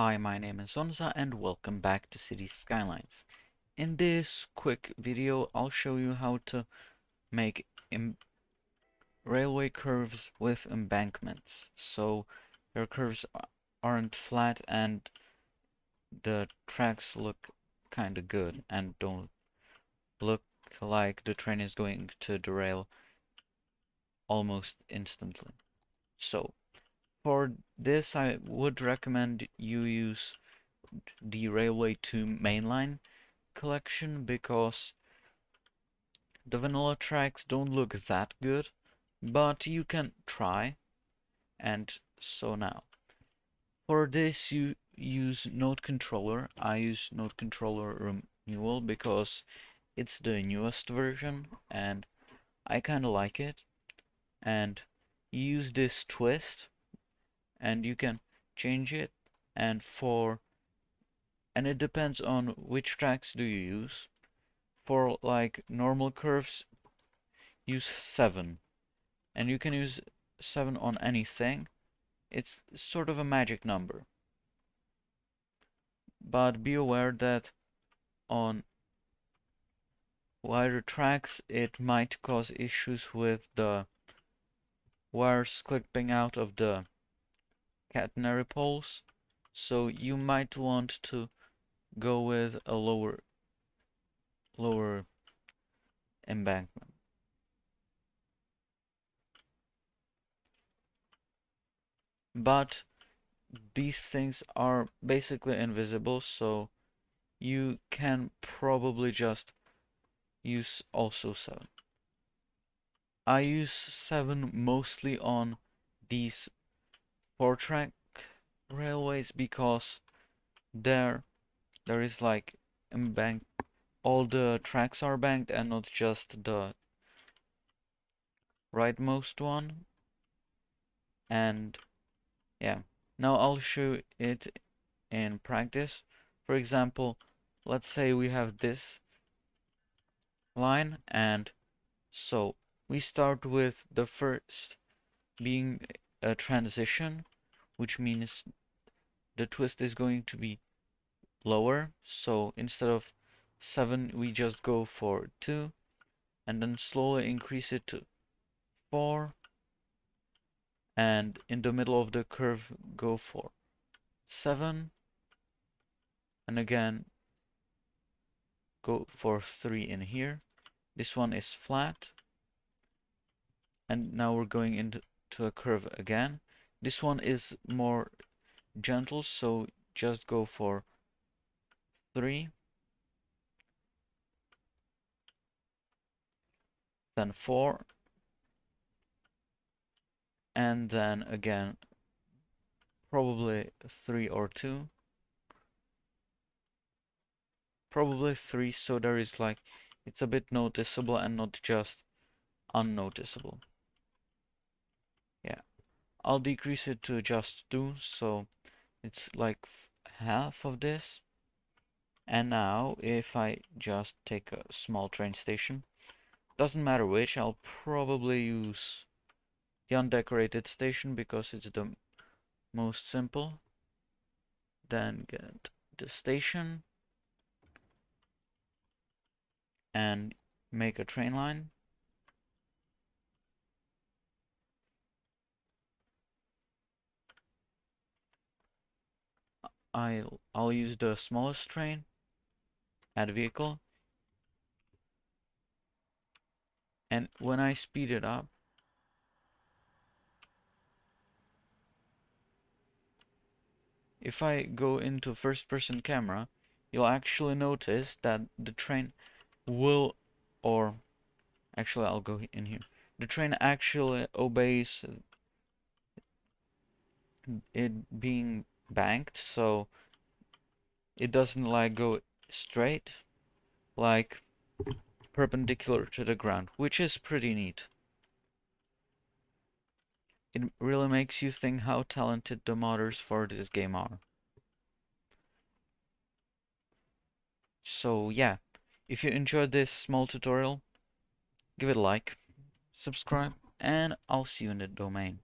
Hi, my name is Zonza and welcome back to City Skylines. In this quick video, I'll show you how to make railway curves with embankments. So your curves aren't flat and the tracks look kinda good and don't look like the train is going to derail almost instantly. So for this, I would recommend you use the Railway 2 mainline collection because the vanilla tracks don't look that good, but you can try. And so now, for this you use Node Controller. I use Node Controller Renewal because it's the newest version and I kind of like it. And use this twist and you can change it. And for and it depends on which tracks do you use. For like normal curves use 7 and you can use 7 on anything. It's sort of a magic number. But be aware that on wider tracks it might cause issues with the wires clipping out of the catenary poles so you might want to go with a lower lower embankment. But these things are basically invisible so you can probably just use also 7 I use 7 mostly on these four track railways because there there is like bank all the tracks are banked and not just the rightmost one. And yeah now I'll show it in practice. For example let's say we have this line and so we start with the first being a transition which means the twist is going to be lower. So instead of 7 we just go for 2 and then slowly increase it to 4 and in the middle of the curve go for 7 and again go for 3 in here. This one is flat. And now we're going into a curve again this one is more gentle, so just go for 3. Then 4. And then again, probably 3 or 2. Probably 3, so there is like, it's a bit noticeable and not just unnoticeable. I'll decrease it to just 2 so it's like half of this. And now if I just take a small train station doesn't matter which I'll probably use the undecorated station because it's the most simple. Then get the station. And make a train line I'll, I'll use the smallest train, add vehicle, and when I speed it up, if I go into first person camera, you'll actually notice that the train will, or actually I'll go in here, the train actually obeys it being banked so it doesn't like go straight like perpendicular to the ground which is pretty neat. It really makes you think how talented the modders for this game are. So yeah if you enjoyed this small tutorial give it a like subscribe and I'll see you in the domain